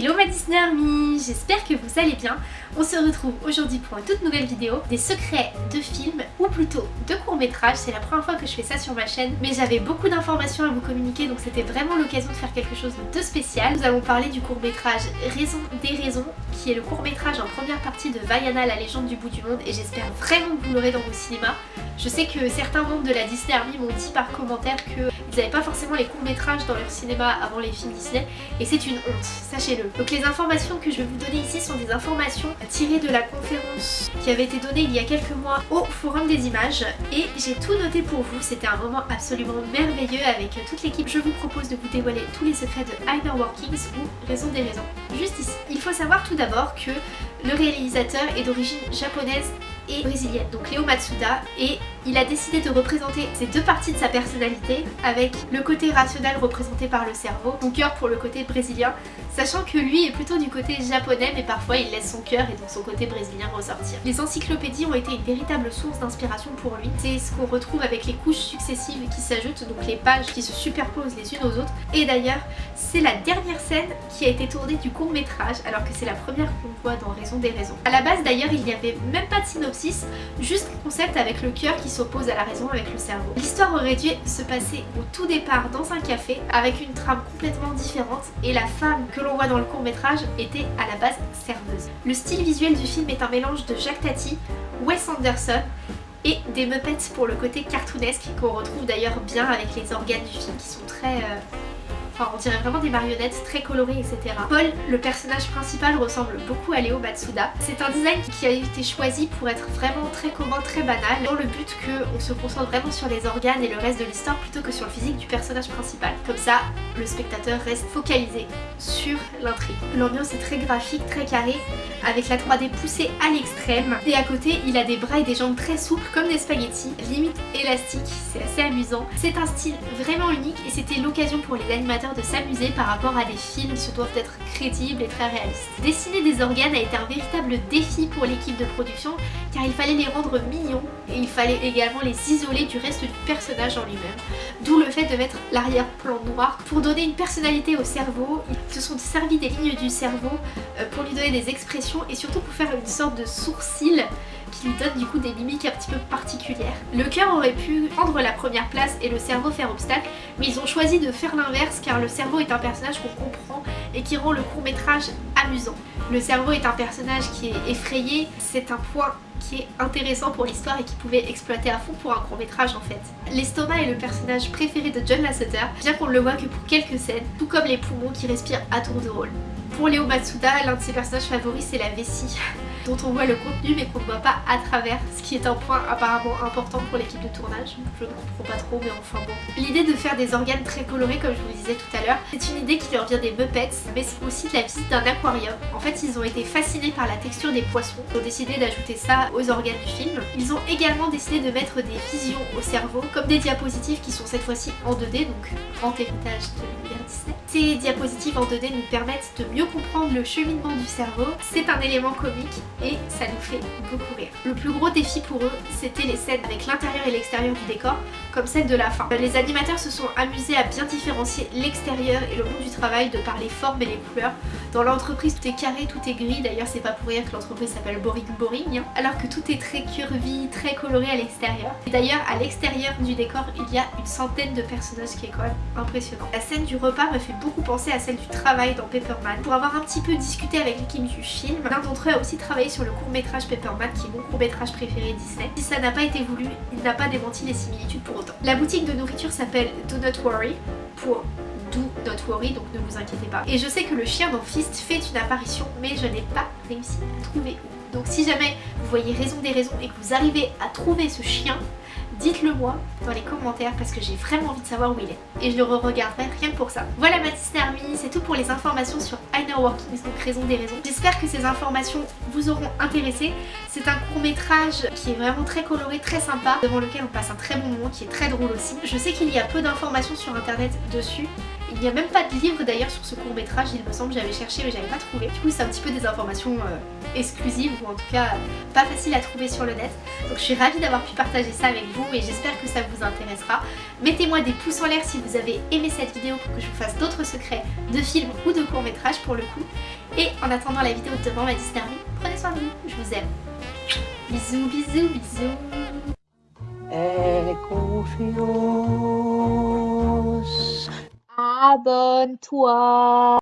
Hello ma Disney Army, j'espère que vous allez bien. On se retrouve aujourd'hui pour une toute nouvelle vidéo des secrets de films ou plutôt de courts-métrages. C'est la première fois que je fais ça sur ma chaîne mais j'avais beaucoup d'informations à vous communiquer donc c'était vraiment l'occasion de faire quelque chose de spécial. Nous allons parler du court-métrage Raison des raisons qui est le court-métrage en première partie de Vaiana la légende du bout du monde et j'espère vraiment que vous l'aurez dans vos cinémas. Je sais que certains membres de la Disney Army m'ont dit par commentaire qu'ils n'avaient pas forcément les courts-métrages dans leur cinéma avant les films Disney et c'est une honte, sachez-le. Donc les informations que je vais vous donner ici sont des informations tirées de la conférence qui avait été donnée il y a quelques mois au Forum des images et j'ai tout noté pour vous, c'était un moment absolument merveilleux avec toute l'équipe. Je vous propose de vous dévoiler tous les secrets de Inner Workings ou Raison des raisons. Juste ici. Il faut savoir tout d'abord que le réalisateur est d'origine japonaise et brésilienne, donc Léo Matsuda, et il a décidé de représenter ces deux parties de sa personnalité avec le côté rationnel représenté par le cerveau, son cœur pour le côté brésilien, sachant que lui est plutôt du côté japonais mais parfois il laisse son cœur et donc son côté brésilien ressortir. Les encyclopédies ont été une véritable source d'inspiration pour lui, c'est ce qu'on retrouve avec les couches successives qui s'ajoutent, donc les pages qui se superposent les unes aux autres, et d'ailleurs c'est la dernière scène qui a été tournée du court métrage alors que c'est la première qu'on voit dans Raison des raisons. A la base d'ailleurs il n'y avait même pas de synopsis, juste un concept avec le cœur qui s'oppose à la raison avec le cerveau. L'histoire aurait dû se passer au tout départ dans un café avec une trame complètement différente et la femme que l'on voit dans le court métrage était à la base serveuse. Le style visuel du film est un mélange de Jacques Tati, Wes Anderson et des Muppets pour le côté cartoonesque qu'on retrouve d'ailleurs bien avec les organes du film qui sont très... Euh, On dirait vraiment des marionnettes très colorées, etc. Paul, le personnage principal, ressemble beaucoup à Léo Matsuda. C'est un design qui a été choisi pour être vraiment très commun, très banal, dans le but qu'on se concentre vraiment sur les organes et le reste de l'histoire plutôt que sur le physique du personnage principal. Comme ça, le spectateur reste focalisé sur l'intrigue. L'ambiance est très graphique, très carrée, avec la 3D poussée à l'extrême. Et à côté, il a des bras et des jambes très souples, comme des spaghettis, limite élastiques, c'est assez amusant. C'est un style vraiment unique et c'était l'occasion pour les animateurs de s'amuser par rapport à des films qui doivent être crédibles et très réalistes. Dessiner des organes a été un véritable défi pour l'équipe de production car il fallait les rendre mignons et il fallait également les isoler du reste du personnage en lui-même. D'où le fait de mettre l'arrière-plan noir pour donner une personnalité au cerveau. Ils se sont servis des lignes du cerveau euh, pour lui donner des expressions et surtout pour faire une sorte de sourcil qui lui donne du coup des mimiques un petit peu particulières. Le cœur aurait pu prendre la première place et le cerveau faire obstacle, mais ils ont choisi de faire l'inverse car le cerveau est un personnage qu'on comprend et qui rend le court métrage Le cerveau est un personnage qui est effrayé, c'est un point qui est intéressant pour l'histoire et qui pouvait exploiter à fond pour un court métrage en fait. L'estomac est le personnage préféré de John Lasseter, bien qu'on ne le voit que pour quelques scènes, tout comme les poumons qui respirent à tour de rôle. Pour Léo Matsuda, l'un de ses personnages favoris c'est la vessie dont on voit le contenu mais qu'on ne voit pas à travers, ce qui est un point apparemment important pour l'équipe de tournage. Je ne comprends pas trop mais enfin bon. L'idée de faire des organes très colorés comme je vous disais tout à l'heure, c'est une idée qui leur vient des Muppets mais c'est aussi de la visite d'un aquarium. En fait ils ont été fascinés par la texture des poissons, ils ont décidé d'ajouter ça aux organes du film. Ils ont également décidé de mettre des visions au cerveau comme des diapositives qui sont cette fois-ci en 2D donc grand héritage de l'univers Disney. Ces diapositives en 2D nous permettent de mieux comprendre le cheminement du cerveau. C'est un élément comique et ça nous fait beaucoup rire. Le plus gros défi pour eux, c'était les scènes avec l'intérieur et l'extérieur du décor, comme celle de la fin. Les animateurs se sont amusés à bien différencier l'extérieur et le monde du travail de par les formes et les couleurs. Dans l'entreprise, tout est carré, tout est gris, d'ailleurs c'est pas pour rien que l'entreprise s'appelle Boring Boring, hein. alors que tout est très curvy, très coloré à l'extérieur. D'ailleurs, à l'extérieur du décor, il y a une centaine de personnages qui est quand même impressionnant. La scène du repas me fait beaucoup penser à celle du travail dans Pepperman. Pour avoir un petit peu discuté avec l'équipe du film, l'un d'entre eux a aussi travaillé sur le court métrage Pepperman qui est mon court métrage préféré Disney. Si ça n'a pas été voulu, il n'a pas démenti les similitudes pour autant. La boutique de nourriture s'appelle Do Not Worry pour Do Not Worry, donc ne vous inquiétez pas. Et je sais que le chien dans Fist fait une apparition, mais je n'ai pas réussi à trouver où. Donc si jamais vous voyez raison des raisons et que vous arrivez à trouver ce chien, dites-le moi dans les commentaires parce que j'ai vraiment envie de savoir où il est. Et je le re-regarderai rien que pour ça. Voilà ma Disney Army, c'est tout pour les informations sur Inner Workings, donc raison des raisons. J'espère que ces informations vous auront intéressé. C'est un court métrage qui est vraiment très coloré, très sympa, devant lequel on passe un très bon moment, qui est très drôle aussi. Je sais qu'il y a peu d'informations sur internet dessus, Il n'y a même pas de livre d'ailleurs sur ce court métrage, il me semble, j'avais cherché mais j'avais pas trouvé. Du coup c'est un petit peu des informations euh, exclusives ou en tout cas pas faciles à trouver sur le net. Donc je suis ravie d'avoir pu partager ça avec vous et j'espère que ça vous intéressera. Mettez-moi des pouces en l'air si vous avez aimé cette vidéo pour que je vous fasse d'autres secrets de films ou de courts métrages pour le coup. Et en attendant la vidéo de demain se terminer, prenez soin de vous, je vous aime. Bisous, bisous, bisous. Abenteuer